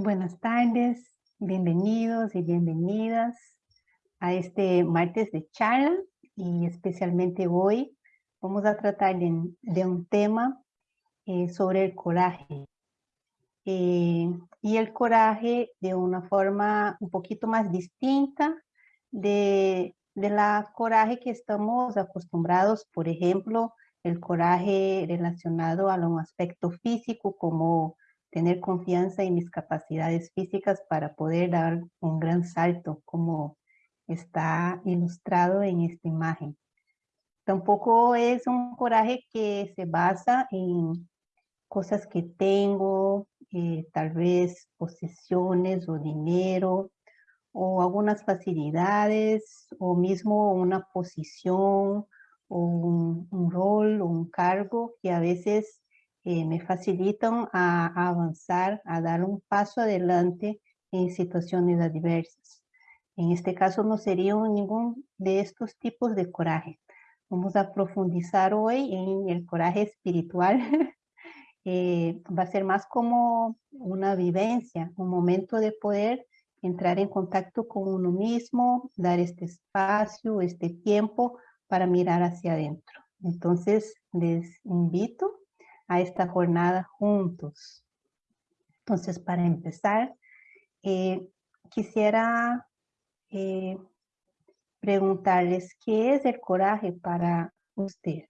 Muy buenas tardes, bienvenidos y bienvenidas a este martes de charla y especialmente hoy vamos a tratar de, un tema eh, sobre el coraje. Eh, y el coraje de una forma un poquito más distinta de, de la coraje que estamos acostumbrados, por ejemplo, el coraje relacionado a un aspecto físico como tener confianza en mis capacidades físicas para poder dar un gran salto, como está ilustrado en esta imagen. Tampoco es un coraje que se basa en cosas que tengo, eh, tal vez posesiones o dinero, o algunas facilidades, o mismo una posición, o un, un rol, o un cargo que a veces eh, me facilitan a, avanzar, a dar un paso adelante en situaciones adversas. En este caso no sería ningún de estos tipos de coraje. Vamos a profundizar hoy en el coraje espiritual. eh, va a ser más como una vivencia, un momento de poder entrar en contacto con uno mismo, dar este espacio, este tiempo para mirar hacia adentro. Entonces les invito a esta jornada juntos. Entonces, para empezar, eh, quisiera eh, preguntarles, ¿qué es el coraje para usted?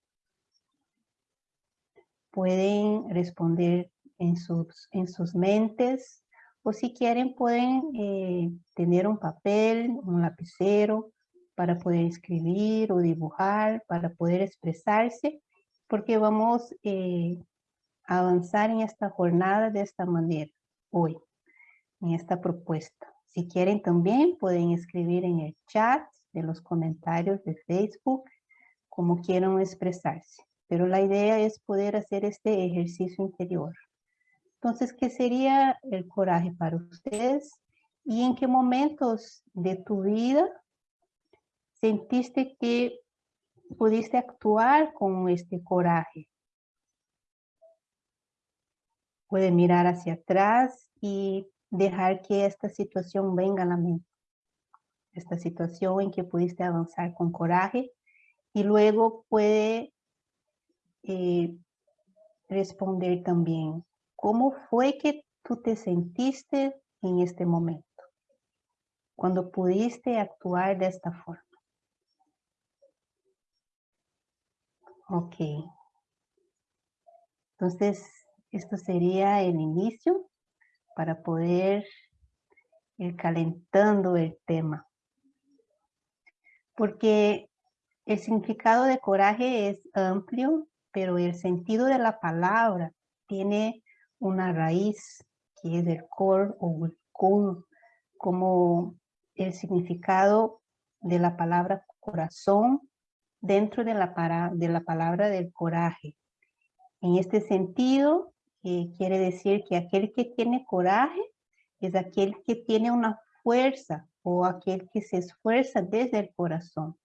Pueden responder en sus, en sus mentes o si quieren pueden eh, tener un papel, un lapicero para poder escribir o dibujar, para poder expresarse, porque vamos avanzar en esta jornada de esta manera, hoy, en esta propuesta. Si quieren también pueden escribir en el chat de los comentarios de Facebook, como quieran expresarse. Pero la idea es poder hacer este ejercicio interior. Entonces, ¿qué sería el coraje para ustedes? ¿Y en qué momentos de tu vida sentiste que pudiste actuar con este coraje? Puede mirar hacia atrás y dejar que esta situación venga a la mente. Esta situación en que pudiste avanzar con coraje y luego puede eh, responder también, ¿cómo fue que tú te sentiste en este momento? Cuando pudiste actuar de esta forma. Ok. Entonces, esto sería el inicio para poder ir calentando el tema. Porque el significado de coraje es amplio, pero el sentido de la palabra tiene una raíz que es el core o el core, como el significado de la palabra corazón dentro de la, de la palabra del coraje. En este sentido, quiere decir que aquel que tiene coraje es aquel que tiene una fuerza o aquel que se esfuerza desde el corazón.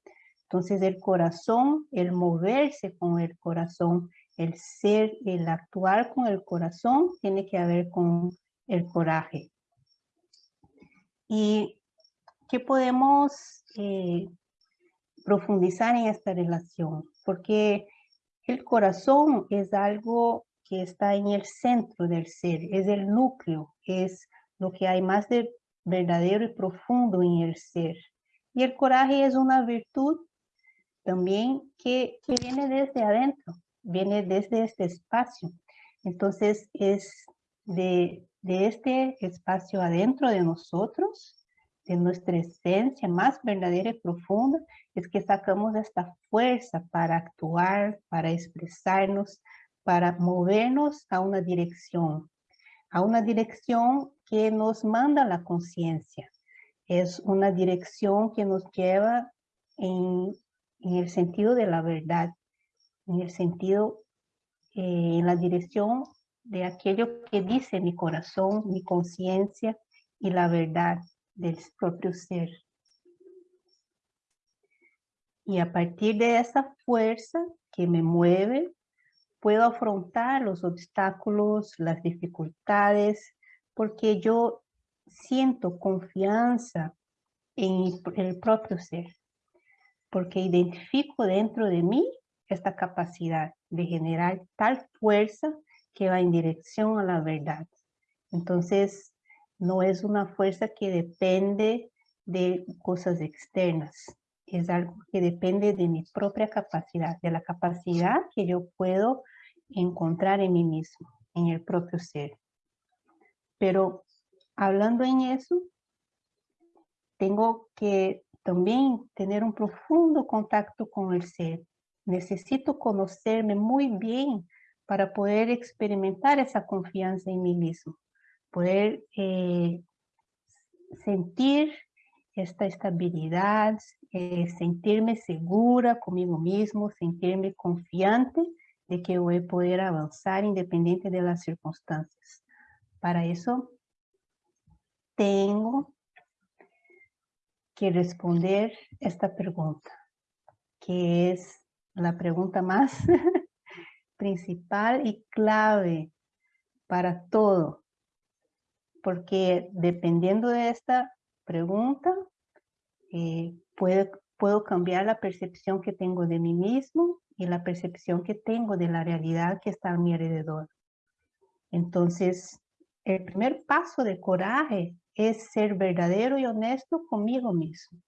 Entonces el corazón, el moverse con el corazón, el ser, el actuar con el corazón, tiene que ver con el coraje. ¿Y qué podemos eh, profundizar en esta relación? Porque el corazón es algo que está en el centro del ser, es el núcleo, es lo que hay más de verdadero y profundo en el ser. Y el coraje es una virtud también que, que viene desde adentro, viene desde este espacio. Entonces es de, de este espacio adentro de nosotros, de nuestra esencia más verdadera y profunda, es que sacamos esta fuerza para actuar, para expresarnos, para movernos a una dirección, a una dirección que nos manda la conciencia. Es una dirección que nos lleva en, el sentido de la verdad, en el sentido, eh, en la dirección de aquello que dice mi corazón, mi conciencia y la verdad del propio ser. Y a partir de esa fuerza que me mueve, puedo afrontar los obstáculos, las dificultades, porque yo siento confianza en el propio ser, porque identifico dentro de mí esta capacidad de generar tal fuerza que va en dirección a la verdad. Entonces, no es una fuerza que depende de cosas externas, es algo que depende de mi propia capacidad, de la capacidad que yo puedo encontrar en mí mismo, en el propio ser. Pero hablando en eso, tengo que también tener un profundo contacto con el ser. Necesito conocerme muy bien para poder experimentar esa confianza en mí mismo, poder eh, sentir esta estabilidad, eh, sentirme segura conmigo mismo, sentirme confiante de que voy a poder avanzar independiente de las circunstancias. Para eso, tengo que responder esta pregunta, que es la pregunta más principal y clave para todo. Porque dependiendo de esta pregunta, eh, puedo cambiar la percepción que tengo de mí mismo y la percepción que tengo de la realidad que está a mi alrededor. Entonces, el primer paso de coraje es ser verdadero y honesto conmigo mismo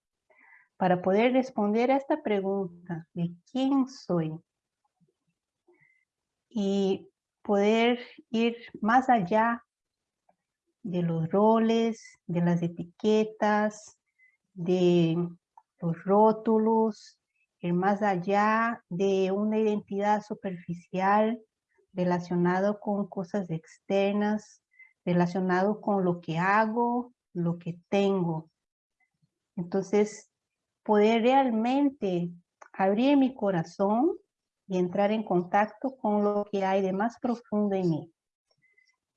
para poder responder a esta pregunta de quién soy y poder ir más allá de los roles, de las etiquetas, de los rótulos, ir más allá de una identidad superficial relacionado con cosas externas, relacionado con lo que hago, lo que tengo. Entonces, poder realmente abrir mi corazón y entrar en contacto con lo que hay de más profundo en mí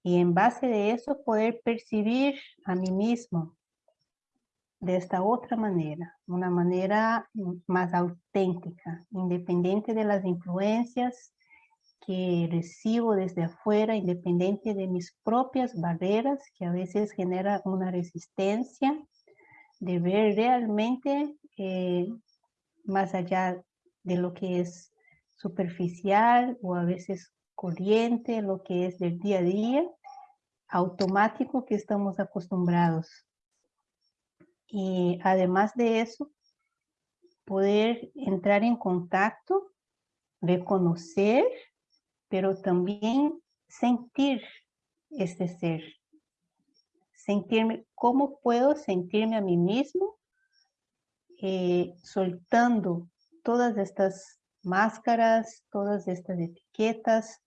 y en base de eso poder percibir a mí mismo de esta otra manera, una manera más auténtica, independiente de las influencias que recibo desde afuera, independiente de mis propias barreras, que a veces genera una resistencia de ver realmente eh, más allá de lo que es superficial o a veces corriente, lo que es del día a día, automático que estamos acostumbrados. Y además de eso, poder entrar en contacto, reconocer, pero también sentir este ser. Sentirme, ¿cómo puedo sentirme a mí mismo? Eh, soltando todas estas máscaras, todas estas etiquetas,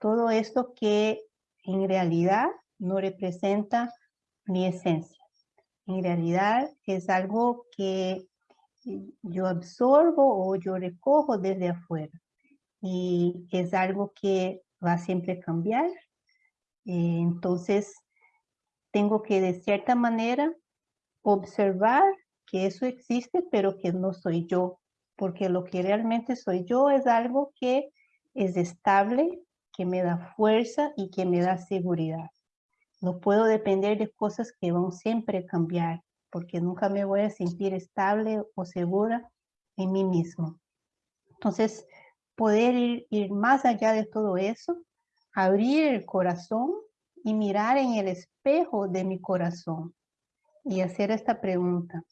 todo esto que en realidad no representa mi esencia. En realidad es algo que yo absorbo o yo recojo desde afuera. Y es algo que va siempre a cambiar. Eh, entonces, tengo que de cierta manera observar que eso existe, pero que no soy yo. Porque lo que realmente soy yo es algo que es estable, que me da fuerza y que me da seguridad. No puedo depender de cosas que van siempre a cambiar, porque nunca me voy a sentir estable o segura en mí mismo. Entonces, poder ir, más allá de todo eso, abrir el corazón y mirar en el espejo de mi corazón y hacer esta pregunta,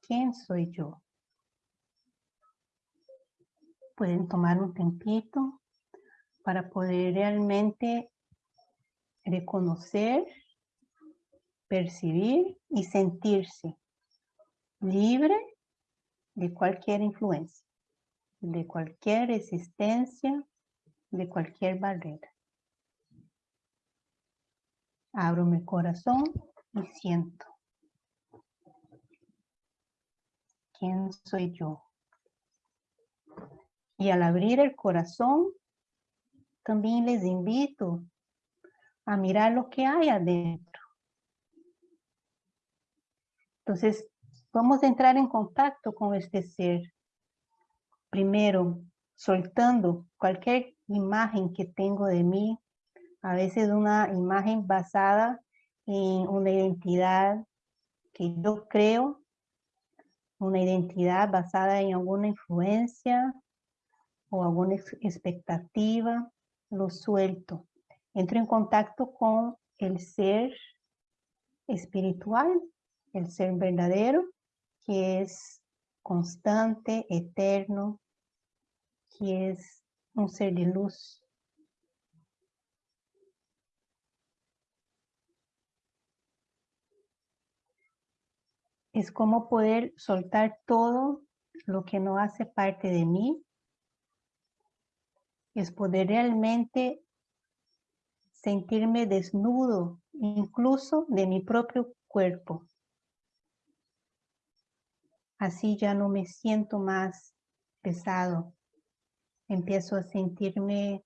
¿quién soy yo? Pueden tomar un tempito para poder realmente reconocer, percibir y sentirse libre de cualquier influencia, de cualquier resistencia, de cualquier barrera. Abro mi corazón y siento. ¿Quién soy yo? Y al abrir el corazón, también les invito a mirar lo que hay adentro. Entonces, vamos a entrar en contacto con este ser. Primero, soltando cualquier imagen que tengo de mí, a veces una imagen basada en una identidad que yo creo, una identidad basada en alguna influencia o alguna expectativa, lo suelto. Entro en contacto con el ser espiritual, el ser verdadero, que es constante, eterno, que es un ser de luz. Es como poder soltar todo lo que no hace parte de mí. Es poder realmente sentirme desnudo, incluso de mi propio cuerpo. Así ya no me siento más pesado. Empiezo a sentirme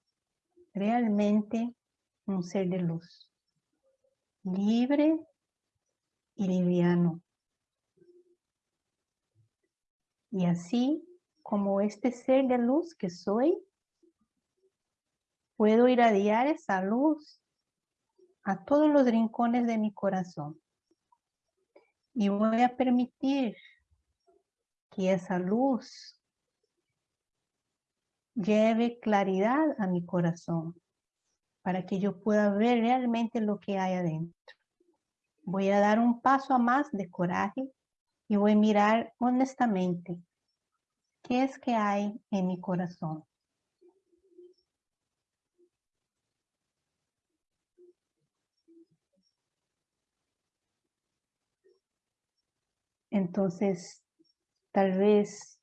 realmente un ser de luz, libre y liviano. Y así como este ser de luz que soy, puedo irradiar esa luz a todos los rincones de mi corazón. Y voy a permitir que esa luz lleve claridad a mi corazón para que yo pueda ver realmente lo que hay adentro. Voy a dar un paso a más de coraje y voy a mirar honestamente qué es que hay en mi corazón. Entonces, tal vez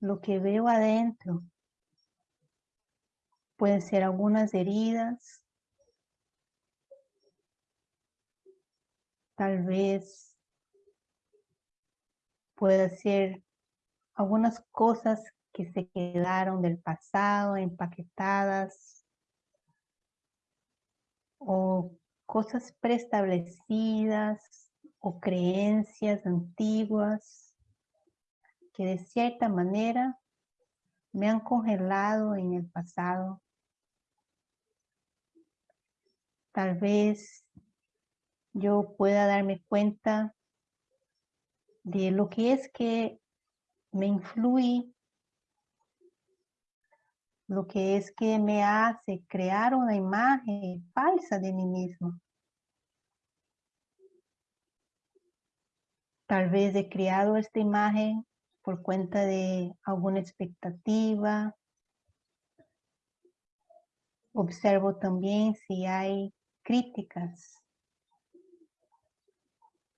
lo que veo adentro pueden ser algunas heridas, tal vez puede ser algunas cosas que se quedaron del pasado empaquetadas o cosas preestablecidas o creencias antiguas que de cierta manera me han congelado en el pasado. Tal vez yo pueda darme cuenta de lo que es que me influye, lo que es que me hace crear una imagen falsa de mí mismo. Tal vez he creado esta imagen por cuenta de alguna expectativa. Observo también si hay críticas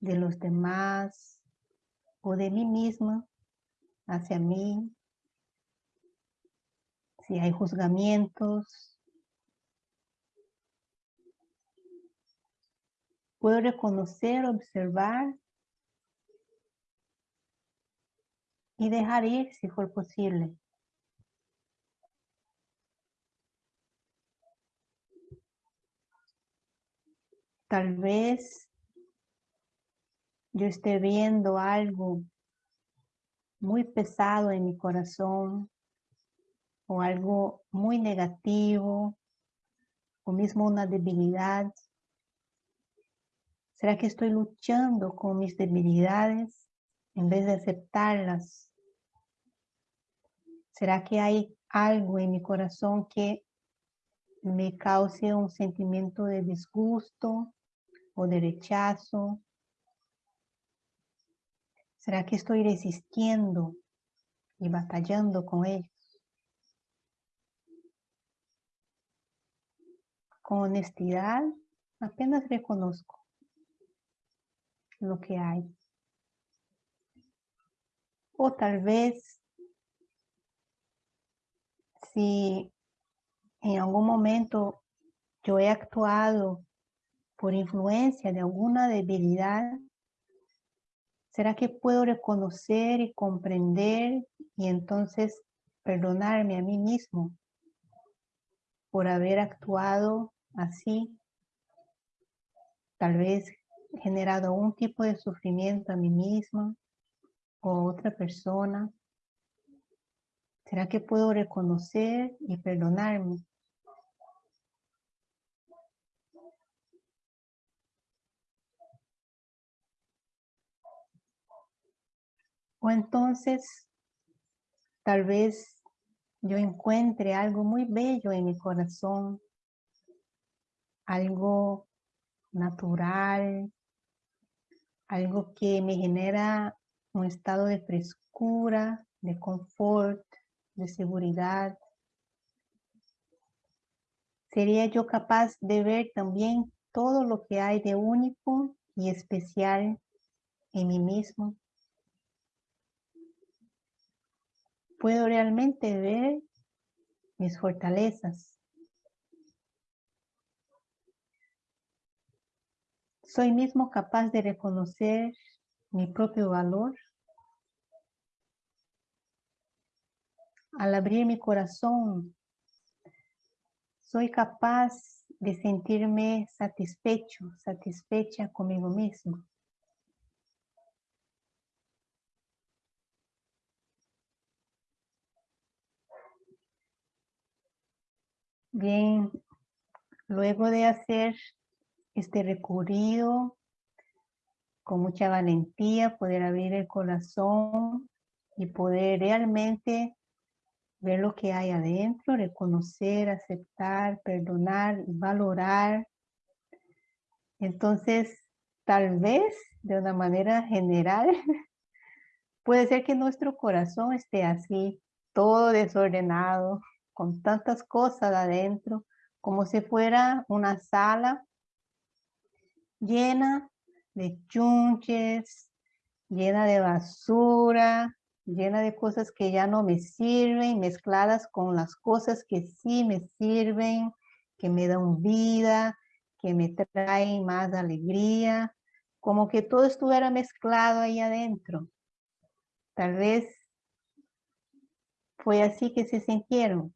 de los demás o de mí misma hacia mí. Si hay juzgamientos. Puedo reconocer, observar y dejar ir si fue posible. Tal vez yo esté viendo algo muy pesado en mi corazón o algo muy negativo o mismo una debilidad. ¿Será que estoy luchando con mis debilidades en vez de aceptarlas? ¿Será que hay algo en mi corazón que me cause un sentimiento de disgusto o de rechazo? ¿Será que estoy resistiendo y batallando con ellos? Con honestidad, apenas reconozco lo que hay. O tal vez si en algún momento yo he actuado por influencia de alguna debilidad, ¿será que puedo reconocer y comprender y entonces perdonarme a mí mismo por haber actuado así? Tal vez generado un tipo de sufrimiento a mí misma o a otra persona. ¿Será que puedo reconocer y perdonarme? O entonces, tal vez yo encuentre algo muy bello en mi corazón, algo natural, algo que me genera un estado de frescura, de confort de seguridad. ¿Sería yo capaz de ver también todo lo que hay de único y especial en mí mismo? ¿Puedo realmente ver mis fortalezas? ¿Soy mismo capaz de reconocer mi propio valor? Al abrir mi corazón, soy capaz de sentirme satisfecho, satisfecha conmigo mismo. Bien, luego de hacer este recorrido con mucha valentía, poder abrir el corazón y poder realmente ver lo que hay adentro, reconocer, aceptar, perdonar, valorar. Entonces, tal vez de una manera general, puede ser que nuestro corazón esté así, todo desordenado, con tantas cosas adentro, como si fuera una sala llena de chunches, llena de basura, llena de cosas que ya no me sirven, mezcladas con las cosas que sí me sirven, que me dan vida, que me traen más alegría, como que todo estuviera mezclado ahí adentro. Tal vez fue así que se sintieron.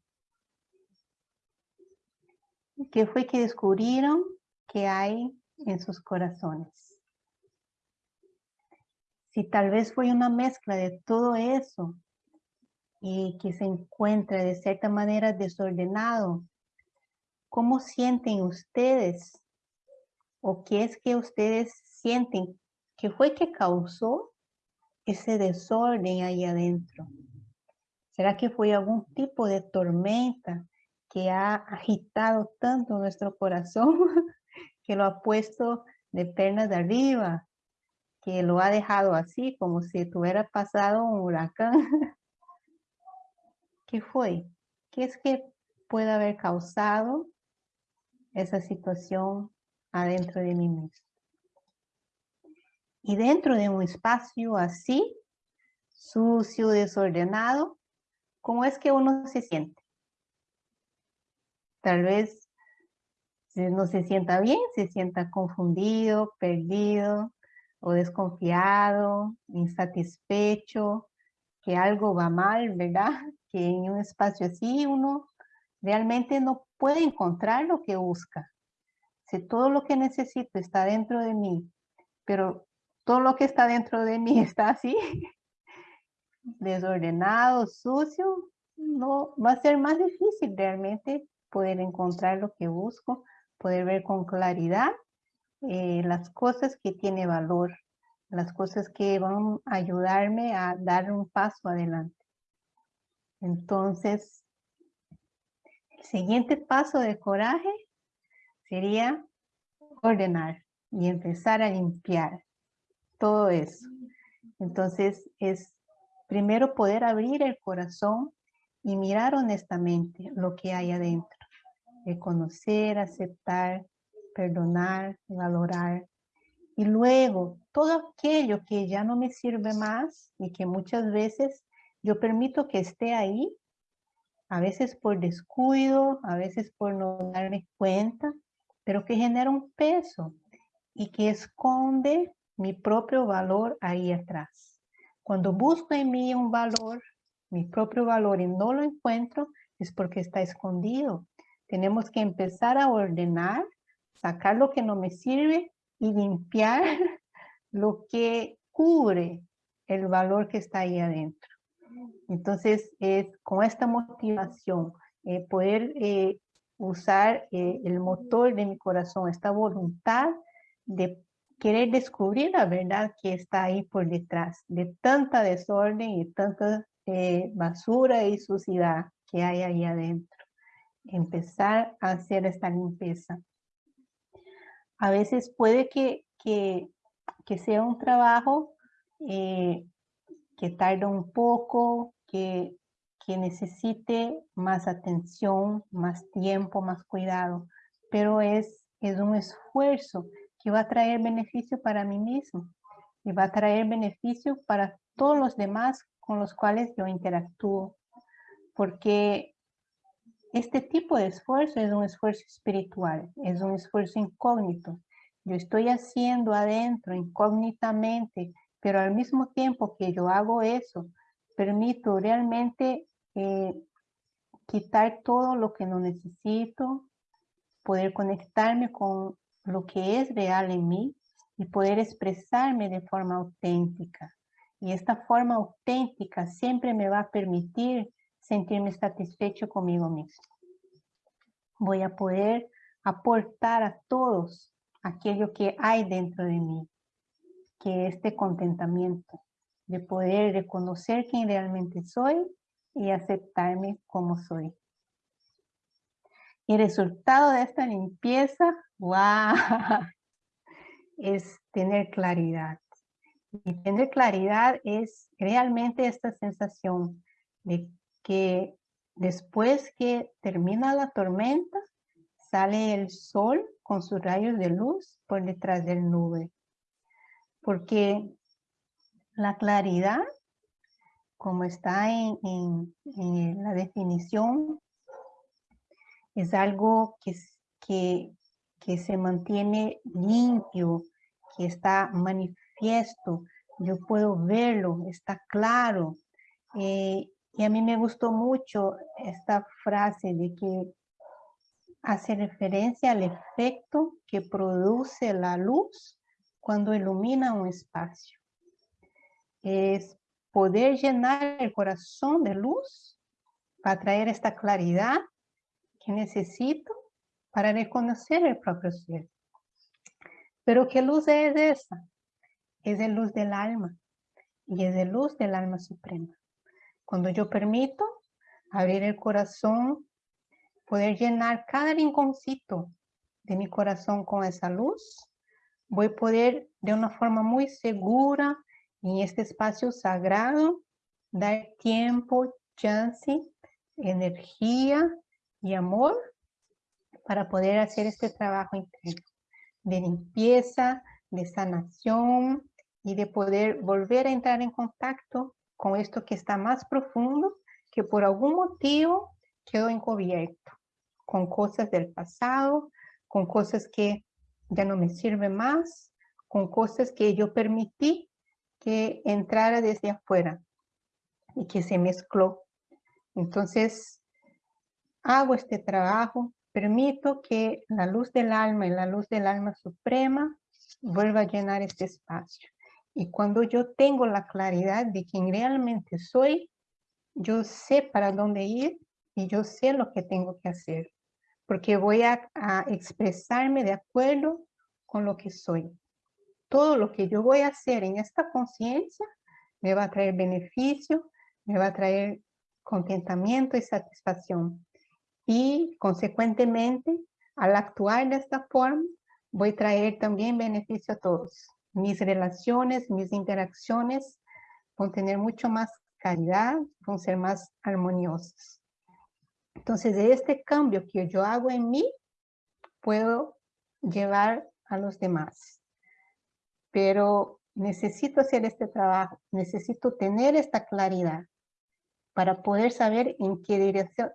¿Qué fue que descubrieron que hay en sus corazones? Si tal vez fue una mezcla de todo eso y que se encuentra de cierta manera desordenado, ¿cómo sienten ustedes? ¿O qué es que ustedes sienten? ¿Qué fue que causó ese desorden ahí adentro? ¿Será que fue algún tipo de tormenta que ha agitado tanto nuestro corazón que lo ha puesto de pernas de arriba que lo ha dejado así, como si tuviera pasado un huracán. ¿Qué fue? ¿Qué es que puede haber causado esa situación adentro de mí mismo? Y dentro de un espacio así, sucio, desordenado, ¿cómo es que uno se siente? Tal vez no se sienta bien, se sienta confundido, perdido, o desconfiado, insatisfecho, que algo va mal, ¿verdad? Que en un espacio así uno realmente no puede encontrar lo que busca. Si todo lo que necesito está dentro de mí, pero todo lo que está dentro de mí está así, desordenado, sucio, no va a ser más difícil realmente poder encontrar lo que busco, poder ver con claridad eh, las cosas que tiene valor, las cosas que van a ayudarme a dar un paso adelante. Entonces, el siguiente paso de coraje sería ordenar y empezar a limpiar todo eso. Entonces, es primero poder abrir el corazón y mirar honestamente lo que hay adentro. Reconocer, aceptar, perdonar, valorar. Y luego, todo aquello que ya no me sirve más y que muchas veces yo permito que esté ahí, a veces por descuido, a veces por no darme cuenta, pero que genera un peso y que esconde mi propio valor ahí atrás. Cuando busco en mí un valor, mi propio valor y no lo encuentro, es porque está escondido. Tenemos que empezar a ordenar sacar lo que no me sirve y limpiar lo que cubre el valor que está ahí adentro. Entonces, es con esta motivación, eh, poder eh, usar eh, el motor de mi corazón, esta voluntad de querer descubrir la verdad que está ahí por detrás de tanta desorden y tanta basura y suciedad que hay ahí adentro. Empezar a hacer esta limpieza. A veces puede que, que, sea un trabajo eh, que tarda un poco, que, que necesite más atención, más tiempo, más cuidado, pero es, es un esfuerzo que va a traer beneficio para mí mismo y va a traer beneficio para todos los demás con los cuales yo interactúo. Porque este tipo de esfuerzo es un esfuerzo espiritual, es un esfuerzo incógnito. Yo estoy haciendo adentro incógnitamente, pero al mismo tiempo que yo hago eso, permito realmente eh, quitar todo lo que no necesito, poder conectarme con lo que es real en mí y poder expresarme de forma auténtica. Y esta forma auténtica siempre me va a permitir sentirme satisfecho conmigo mismo. Voy a poder aportar a todos aquello que hay dentro de mí, que este contentamiento, de poder reconocer quién realmente soy y aceptarme como soy. El resultado de esta limpieza, wow, es tener claridad. Y tener claridad es realmente esta sensación de que después que termina la tormenta, sale el sol con sus rayos de luz por detrás del nube. Porque la claridad, como está en, en la definición es algo que, que, que se mantiene limpio, que está manifiesto, yo puedo verlo, está claro. Eh, y a mí me gustó mucho esta frase de que hace referencia al efecto que produce la luz cuando ilumina un espacio. Es poder llenar el corazón de luz para traer esta claridad que necesito para reconocer el propio ser. Pero ¿qué luz es esa? Es la luz del alma y es la luz del alma suprema. Cuando yo permito abrir el corazón, poder llenar cada rinconcito de mi corazón con esa luz, voy a poder de una forma muy segura en este espacio sagrado dar tiempo, chance, energía y amor para poder hacer este trabajo interno de limpieza, de sanación y de poder volver a entrar en contacto con esto que está más profundo, que por algún motivo quedó encubierto, con cosas del pasado, con cosas que ya no me sirven más, con cosas que yo permití que entrara desde afuera y que se mezcló. Entonces, hago este trabajo, permito que la luz del alma y la luz del alma suprema vuelva a llenar este espacio. Y cuando yo tengo la claridad de quién realmente soy, yo sé para dónde ir y yo sé lo que tengo que hacer. Porque voy a, a expresarme de acuerdo con lo que soy. Todo lo que yo voy a hacer en esta conciencia me va a traer beneficio, me va a traer contentamiento y satisfacción y consecuentemente al actuar de esta forma voy a traer también beneficio a todos. Mis relaciones, mis interacciones a tener mucho más calidad, a ser más armoniosas. Entonces, de este cambio que yo hago en mí, puedo llevar a los demás. Pero necesito hacer este trabajo, necesito tener esta claridad para poder saber en qué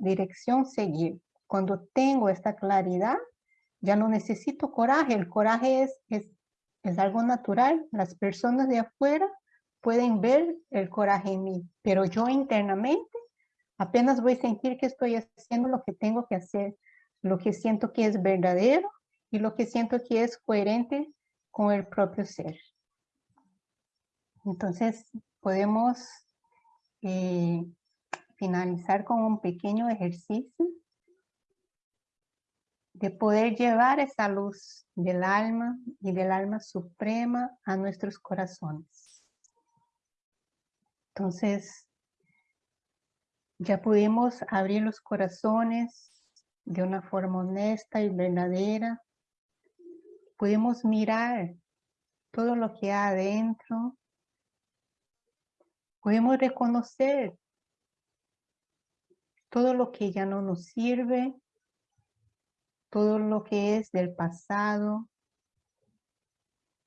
dirección, seguir. Cuando tengo esta claridad, ya no necesito coraje. El coraje es, es algo natural. Las personas de afuera pueden ver el coraje en mí, pero yo internamente apenas voy a sentir que estoy haciendo lo que tengo que hacer, lo que siento que es verdadero y lo que siento que es coherente con el propio ser. Entonces, podemos eh, finalizar con un pequeño ejercicio de poder llevar esa luz del alma y del alma suprema a nuestros corazones. Entonces, ya pudimos abrir los corazones de una forma honesta y verdadera. Pudimos mirar todo lo que hay adentro. Podemos reconocer todo lo que ya no nos sirve todo lo que es del pasado,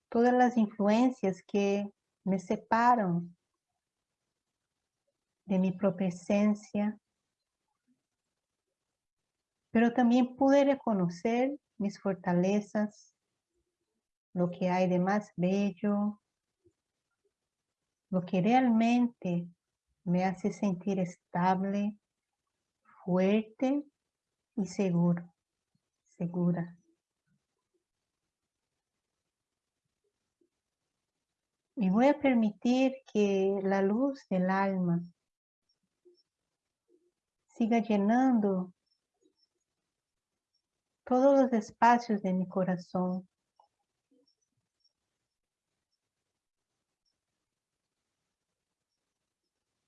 todas las influencias que me separan de mi propia esencia, pero también pude reconocer mis fortalezas, lo que hay de más bello, lo que realmente me hace sentir estable, fuerte y seguro segura. Y voy a permitir que la luz del alma siga llenando todos los espacios de mi corazón.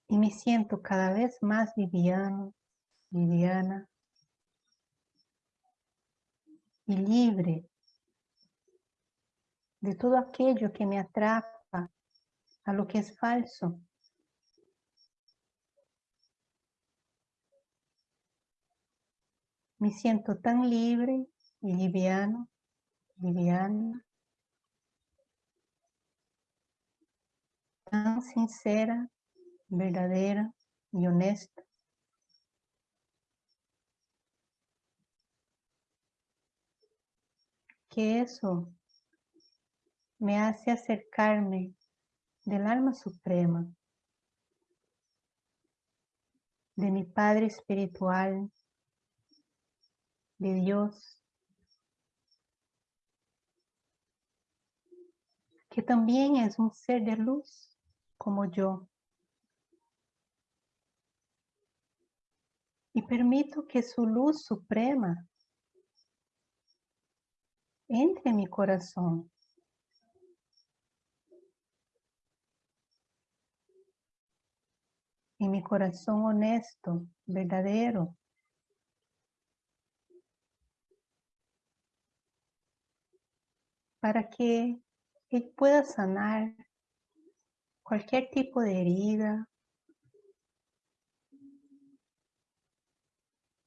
Y me siento cada vez más liviano, liviana, y libre de todo aquello que me atrapa a lo que es falso. Me siento tan libre y liviano, liviana, tan sincera, verdadera y honesta. Que eso me hace acercarme del alma suprema, de mi Padre espiritual, de Dios, que también es un ser de luz como yo. Y permito que su luz suprema entre en mi corazón. En mi corazón honesto, verdadero. Para que Él pueda sanar cualquier tipo de herida,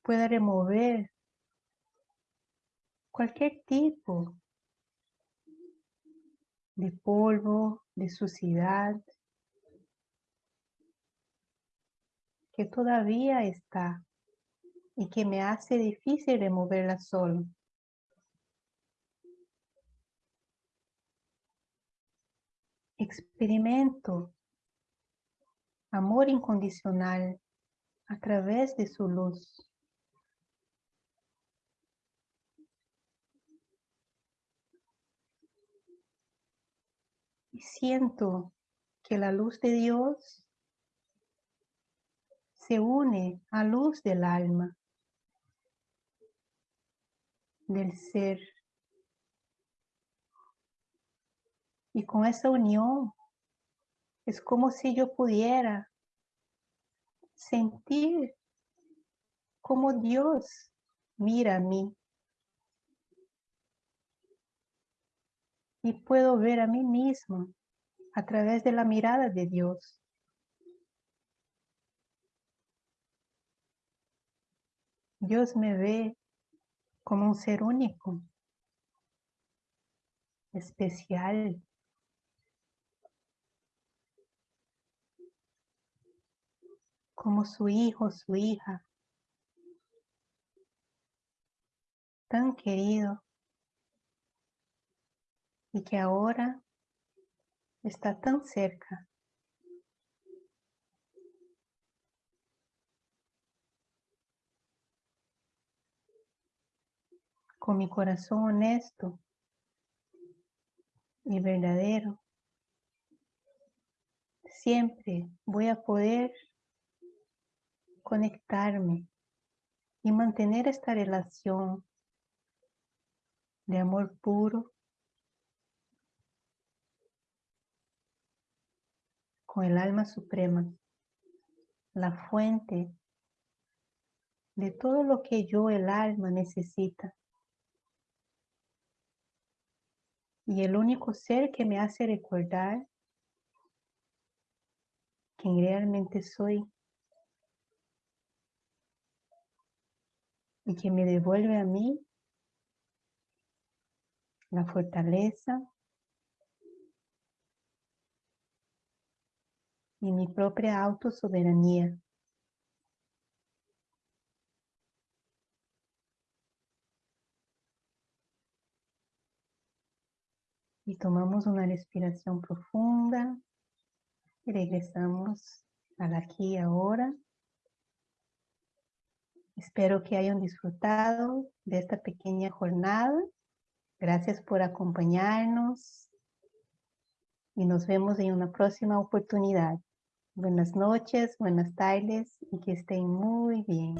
pueda remover cualquier tipo de polvo, de suciedad, que todavía está y que me hace difícil removerla solo. Experimento amor incondicional a través de su luz. Y siento que la luz de Dios se une a luz del alma, del ser. Y con esa unión es como si yo pudiera sentir como Dios mira a mí. Y puedo ver a mí mismo a través de la mirada de Dios. Dios me ve como un ser único, especial. Como su hijo, su hija, tan querido y que ahora está tan cerca. Con mi corazón honesto y verdadero, siempre voy a poder conectarme y mantener esta relación de amor puro, con el alma suprema, la fuente de todo lo que yo, el alma, necesita. Y el único ser que me hace recordar quién realmente soy y que me devuelve a mí la fortaleza y mi propia autosoberanía. Y tomamos una respiración profunda y regresamos al aquí y ahora. Espero que hayan disfrutado de esta pequeña jornada. Gracias por acompañarnos y nos vemos en una próxima oportunidad. Buenas noches, buenas tardes y que estén muy bien.